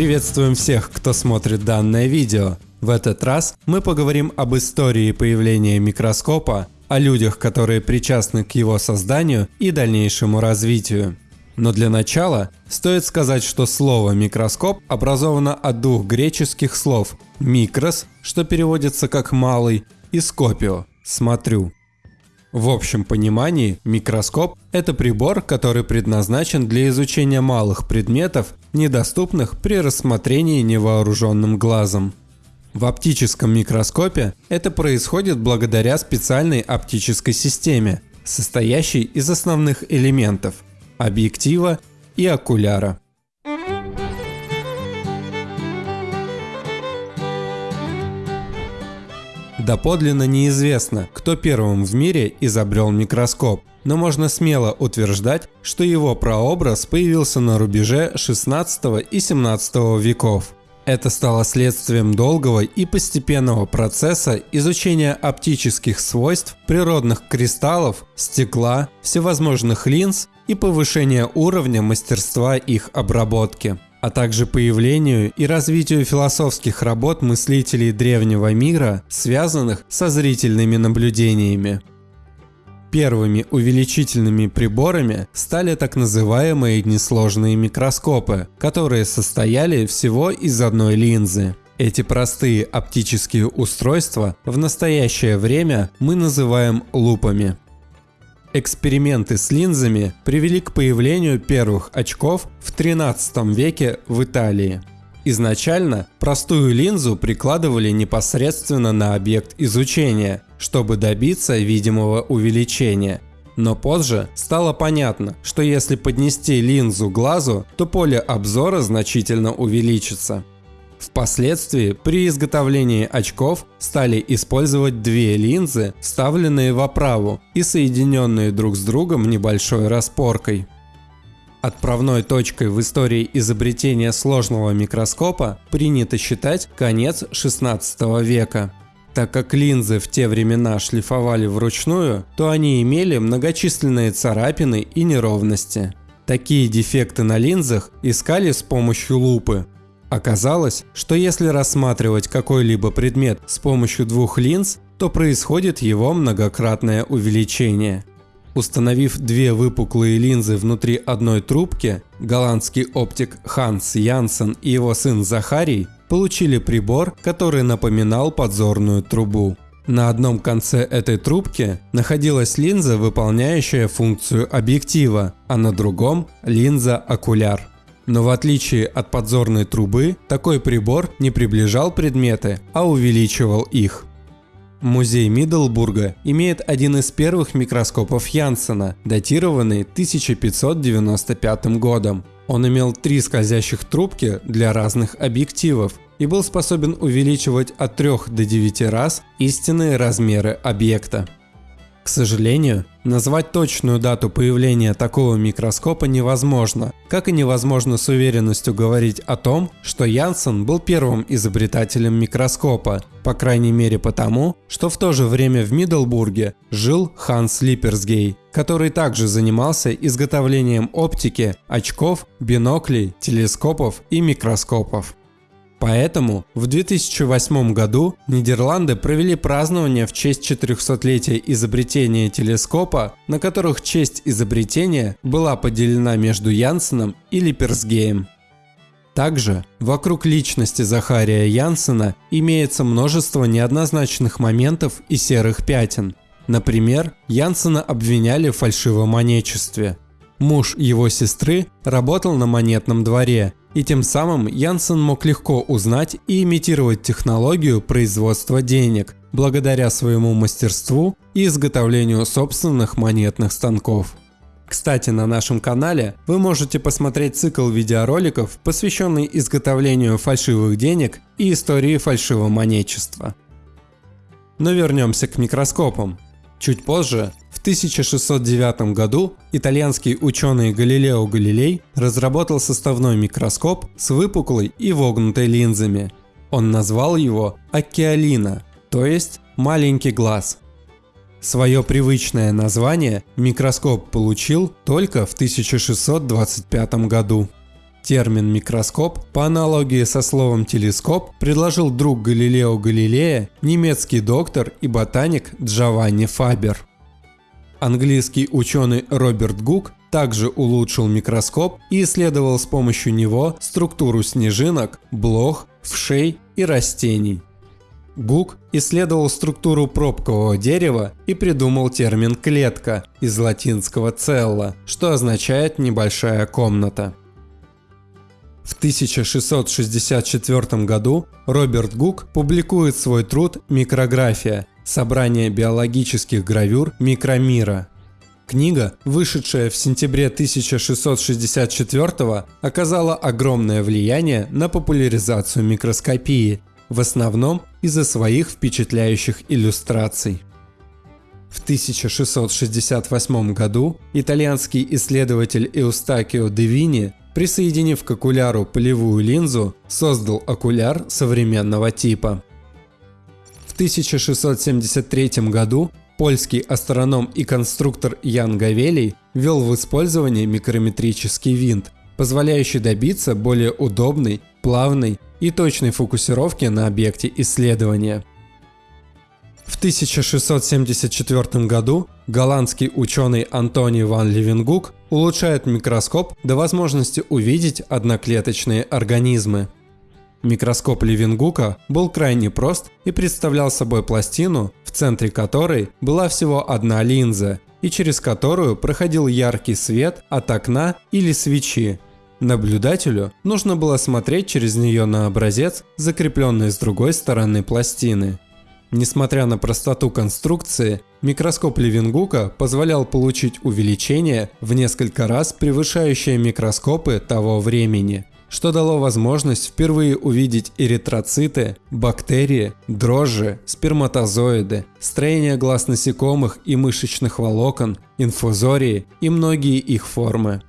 Приветствуем всех, кто смотрит данное видео. В этот раз мы поговорим об истории появления микроскопа, о людях, которые причастны к его созданию и дальнейшему развитию. Но для начала стоит сказать, что слово «микроскоп» образовано от двух греческих слов «микрос», что переводится как «малый», и «скопио» – «смотрю». В общем понимании, микроскоп – это прибор, который предназначен для изучения малых предметов, недоступных при рассмотрении невооруженным глазом. В оптическом микроскопе это происходит благодаря специальной оптической системе, состоящей из основных элементов – объектива и окуляра. Доподлинно неизвестно, кто первым в мире изобрел микроскоп, но можно смело утверждать, что его прообраз появился на рубеже 16 и 17 веков. Это стало следствием долгого и постепенного процесса изучения оптических свойств природных кристаллов, стекла, всевозможных линз и повышения уровня мастерства их обработки а также появлению и развитию философских работ мыслителей древнего мира, связанных со зрительными наблюдениями. Первыми увеличительными приборами стали так называемые несложные микроскопы, которые состояли всего из одной линзы. Эти простые оптические устройства в настоящее время мы называем лупами. Эксперименты с линзами привели к появлению первых очков в 13 веке в Италии. Изначально простую линзу прикладывали непосредственно на объект изучения, чтобы добиться видимого увеличения. Но позже стало понятно, что если поднести линзу глазу, то поле обзора значительно увеличится. Впоследствии при изготовлении очков стали использовать две линзы, вставленные в оправу и соединенные друг с другом небольшой распоркой. Отправной точкой в истории изобретения сложного микроскопа принято считать конец 16 века. Так как линзы в те времена шлифовали вручную, то они имели многочисленные царапины и неровности. Такие дефекты на линзах искали с помощью лупы, Оказалось, что если рассматривать какой-либо предмет с помощью двух линз, то происходит его многократное увеличение. Установив две выпуклые линзы внутри одной трубки, голландский оптик Ханс Янсен и его сын Захарий получили прибор, который напоминал подзорную трубу. На одном конце этой трубки находилась линза, выполняющая функцию объектива, а на другом – линза-окуляр. Но в отличие от подзорной трубы, такой прибор не приближал предметы, а увеличивал их. Музей Миддлбурга имеет один из первых микроскопов Янсена, датированный 1595 годом. Он имел три скользящих трубки для разных объективов и был способен увеличивать от 3 до 9 раз истинные размеры объекта. К сожалению, назвать точную дату появления такого микроскопа невозможно, как и невозможно с уверенностью говорить о том, что Янсен был первым изобретателем микроскопа, по крайней мере потому, что в то же время в Миддлбурге жил Ханс Липерсгей, который также занимался изготовлением оптики, очков, биноклей, телескопов и микроскопов. Поэтому в 2008 году Нидерланды провели празднование в честь 400-летия изобретения телескопа, на которых честь изобретения была поделена между Янсеном и Липерсгеем. Также вокруг личности Захария Янсена имеется множество неоднозначных моментов и серых пятен. Например, Янсена обвиняли в фальшивомонечестве. Муж его сестры работал на монетном дворе и тем самым Янсен мог легко узнать и имитировать технологию производства денег, благодаря своему мастерству и изготовлению собственных монетных станков. Кстати, на нашем канале вы можете посмотреть цикл видеороликов, посвященный изготовлению фальшивых денег и истории фальшивомонечества. Но вернемся к микроскопам. Чуть позже в 1609 году итальянский ученый Галилео Галилей разработал составной микроскоп с выпуклой и вогнутой линзами. Он назвал его океалина, то есть маленький глаз. Свое привычное название микроскоп получил только в 1625 году. Термин «микроскоп» по аналогии со словом «телескоп» предложил друг Галилео Галилея, немецкий доктор и ботаник Джованни Фабер. Английский ученый Роберт Гук также улучшил микроскоп и исследовал с помощью него структуру снежинок, блох, вшей и растений. Гук исследовал структуру пробкового дерева и придумал термин «клетка» из латинского «целла», что означает «небольшая комната». В 1664 году Роберт Гук публикует свой труд «Микрография. Собрание биологических гравюр микромира». Книга, вышедшая в сентябре 1664 оказала огромное влияние на популяризацию микроскопии, в основном из-за своих впечатляющих иллюстраций. В 1668 году итальянский исследователь Эустакио де Вини, присоединив к окуляру полевую линзу, создал окуляр современного типа. В 1673 году польский астроном и конструктор Ян Гавелий ввел в использование микрометрический винт, позволяющий добиться более удобной, плавной и точной фокусировки на объекте исследования. В 1674 году голландский ученый Антони ван Левенгук улучшает микроскоп до возможности увидеть одноклеточные организмы. Микроскоп Левенгука был крайне прост и представлял собой пластину, в центре которой была всего одна линза, и через которую проходил яркий свет от окна или свечи, Наблюдателю нужно было смотреть через нее на образец, закрепленный с другой стороны пластины. Несмотря на простоту конструкции, микроскоп Левингука позволял получить увеличение в несколько раз превышающее микроскопы того времени, что дало возможность впервые увидеть эритроциты, бактерии, дрожжи, сперматозоиды, строение глаз насекомых и мышечных волокон, инфузории и многие их формы.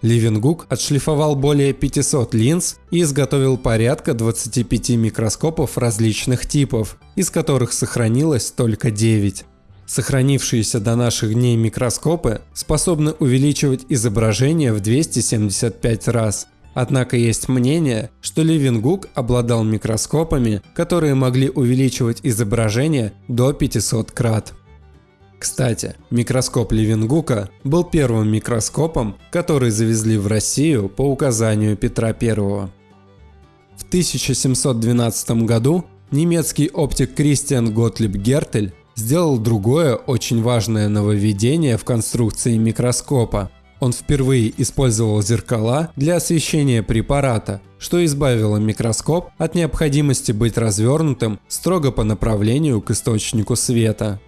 Ливенгук отшлифовал более 500 линз и изготовил порядка 25 микроскопов различных типов, из которых сохранилось только 9. Сохранившиеся до наших дней микроскопы способны увеличивать изображение в 275 раз. Однако есть мнение, что Ливенгук обладал микроскопами, которые могли увеличивать изображение до 500 крат. Кстати, микроскоп Левенгука был первым микроскопом, который завезли в Россию по указанию Петра I. В 1712 году немецкий оптик Кристиан Готлиб Гертель сделал другое очень важное нововведение в конструкции микроскопа. Он впервые использовал зеркала для освещения препарата, что избавило микроскоп от необходимости быть развернутым строго по направлению к источнику света.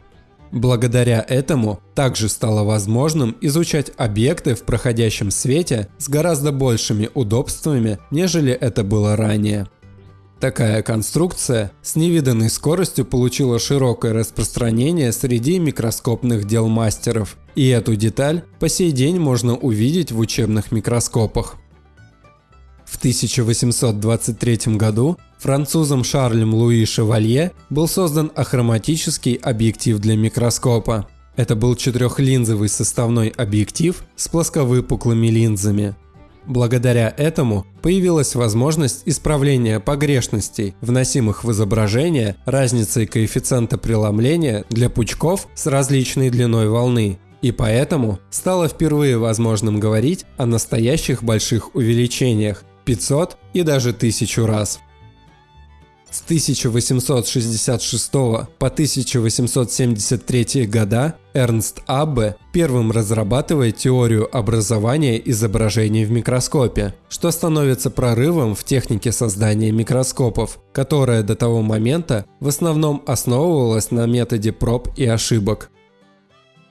Благодаря этому также стало возможным изучать объекты в проходящем свете с гораздо большими удобствами, нежели это было ранее. Такая конструкция с невиданной скоростью получила широкое распространение среди микроскопных дел мастеров, и эту деталь по сей день можно увидеть в учебных микроскопах. В 1823 году французом Шарлем Луи Шевалье был создан ахроматический объектив для микроскопа. Это был четырехлинзовый составной объектив с плосковыпуклыми линзами. Благодаря этому появилась возможность исправления погрешностей, вносимых в изображение разницей коэффициента преломления для пучков с различной длиной волны, и поэтому стало впервые возможным говорить о настоящих больших увеличениях, 500 и даже 1000 раз. С 1866 по 1873 года Эрнст Аббе первым разрабатывает теорию образования изображений в микроскопе, что становится прорывом в технике создания микроскопов, которая до того момента в основном основывалась на методе проб и ошибок.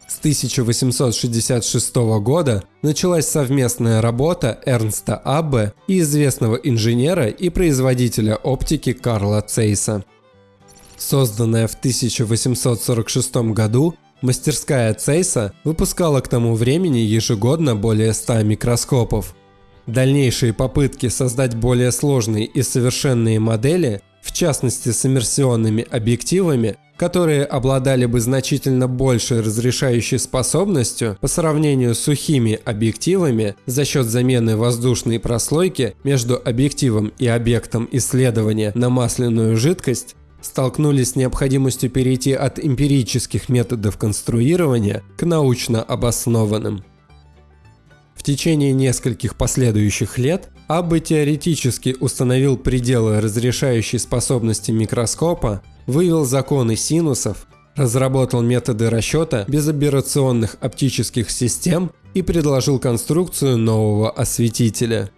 С 1866 года началась совместная работа Эрнста Аббе и известного инженера и производителя оптики Карла Цейса. Созданная в 1846 году, мастерская Цейса выпускала к тому времени ежегодно более 100 микроскопов. Дальнейшие попытки создать более сложные и совершенные модели в частности с иммерсионными объективами, которые обладали бы значительно большей разрешающей способностью по сравнению с сухими объективами за счет замены воздушной прослойки между объективом и объектом исследования на масляную жидкость, столкнулись с необходимостью перейти от эмпирических методов конструирования к научно обоснованным. Течение нескольких последующих лет Аббе теоретически установил пределы разрешающей способности микроскопа, вывел законы синусов, разработал методы расчета безоперационных оптических систем и предложил конструкцию нового осветителя.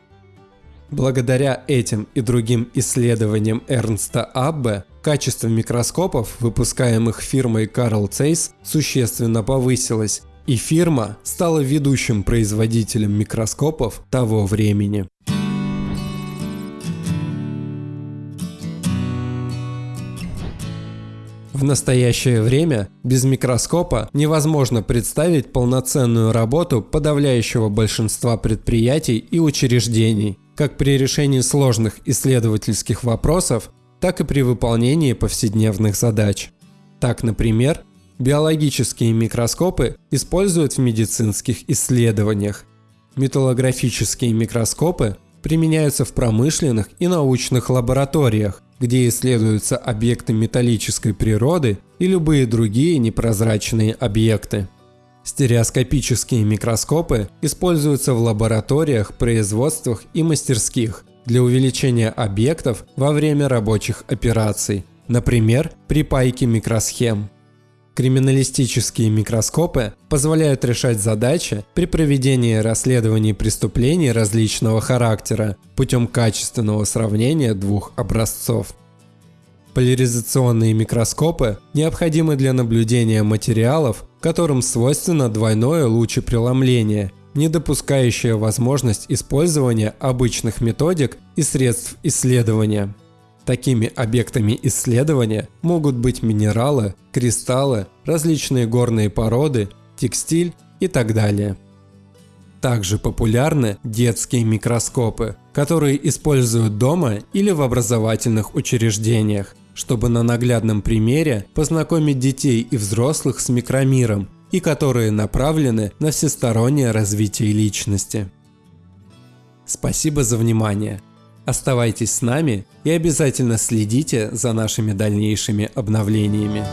Благодаря этим и другим исследованиям Эрнста Аббе качество микроскопов, выпускаемых фирмой Carl Zeiss, существенно повысилось, и фирма стала ведущим производителем микроскопов того времени. В настоящее время без микроскопа невозможно представить полноценную работу подавляющего большинства предприятий и учреждений, как при решении сложных исследовательских вопросов, так и при выполнении повседневных задач. Так, например, биологические микроскопы используют в медицинских исследованиях. Металлографические микроскопы применяются в промышленных и научных лабораториях, где исследуются объекты металлической природы и любые другие непрозрачные объекты. Стереоскопические микроскопы используются в лабораториях, производствах и мастерских для увеличения объектов во время рабочих операций, например, при пайке микросхем. Криминалистические микроскопы позволяют решать задачи при проведении расследований преступлений различного характера путем качественного сравнения двух образцов. Поляризационные микроскопы необходимы для наблюдения материалов, которым свойственно двойное лучепреломление, не допускающее возможность использования обычных методик и средств исследования. Такими объектами исследования могут быть минералы, кристаллы, различные горные породы, текстиль и так далее. Также популярны детские микроскопы, которые используют дома или в образовательных учреждениях, чтобы на наглядном примере познакомить детей и взрослых с микромиром и которые направлены на всестороннее развитие личности. Спасибо за внимание! Оставайтесь с нами и обязательно следите за нашими дальнейшими обновлениями.